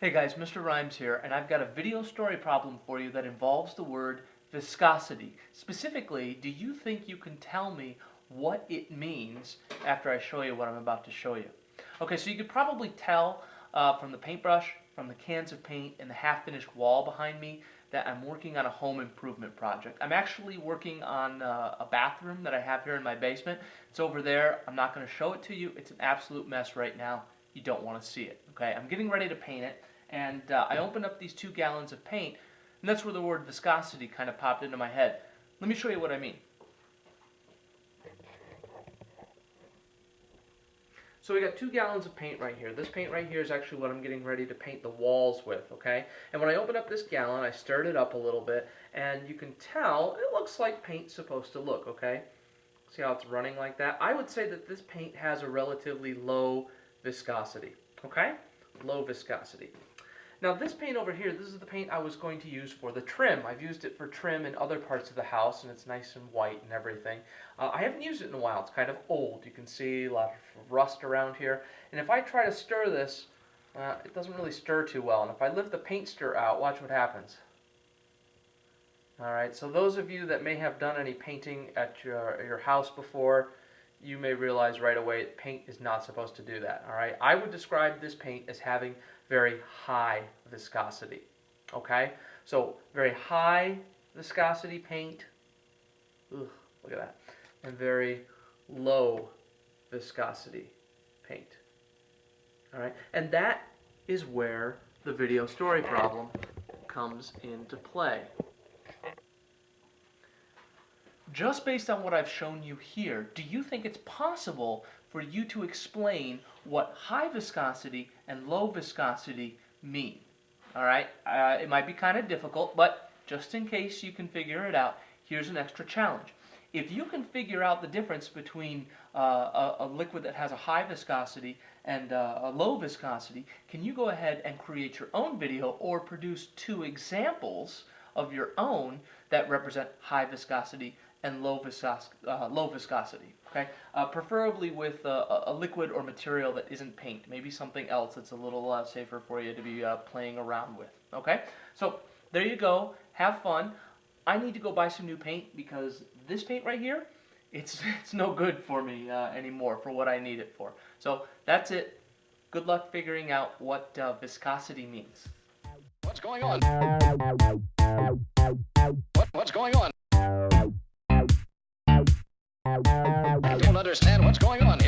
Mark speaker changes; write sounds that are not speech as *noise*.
Speaker 1: Hey guys, Mr. Rhymes here, and I've got a video story problem for you that involves the word viscosity. Specifically, do you think you can tell me what it means after I show you what I'm about to show you? Okay, so you could probably tell uh, from the paintbrush, from the cans of paint, and the half-finished wall behind me that I'm working on a home improvement project. I'm actually working on uh, a bathroom that I have here in my basement. It's over there. I'm not going to show it to you. It's an absolute mess right now. You don't want to see it. Okay, I'm getting ready to paint it, and uh, I opened up these two gallons of paint, and that's where the word viscosity kind of popped into my head. Let me show you what I mean. So we got two gallons of paint right here. This paint right here is actually what I'm getting ready to paint the walls with, okay? And when I open up this gallon, I stirred it up a little bit, and you can tell it looks like paint's supposed to look, okay? See how it's running like that? I would say that this paint has a relatively low viscosity, okay? Low viscosity. Now this paint over here, this is the paint I was going to use for the trim. I've used it for trim in other parts of the house and it's nice and white and everything. Uh, I haven't used it in a while. It's kind of old. You can see a lot of rust around here. And if I try to stir this, uh, it doesn't really stir too well. And if I lift the paint stir out, watch what happens. Alright, so those of you that may have done any painting at your, your house before, you may realize right away paint is not supposed to do that. All right, I would describe this paint as having very high viscosity. Okay, so very high viscosity paint. Ugh, look at that, and very low viscosity paint. All right, and that is where the video story problem comes into play. Just based on what I've shown you here, do you think it's possible for you to explain what high viscosity and low viscosity mean? All right, uh, it might be kind of difficult, but just in case you can figure it out, here's an extra challenge. If you can figure out the difference between uh, a, a, liquid that has a high viscosity and uh, a low viscosity, can you go ahead and create your own video or produce two examples of your own that represent high viscosity and low, viscos uh, low viscosity. Okay, uh, preferably with uh, a liquid or material that isn't paint. Maybe something else that's a little uh, safer for you to be uh, playing around with. Okay, so there you go. Have fun. I need to go buy some new paint because this paint right here, it's *laughs* it's no good for me uh, anymore for what I need it for. So that's it. Good luck figuring out what viscosity means.
Speaker 2: What's going on? What, what's going on? Understand what's going on.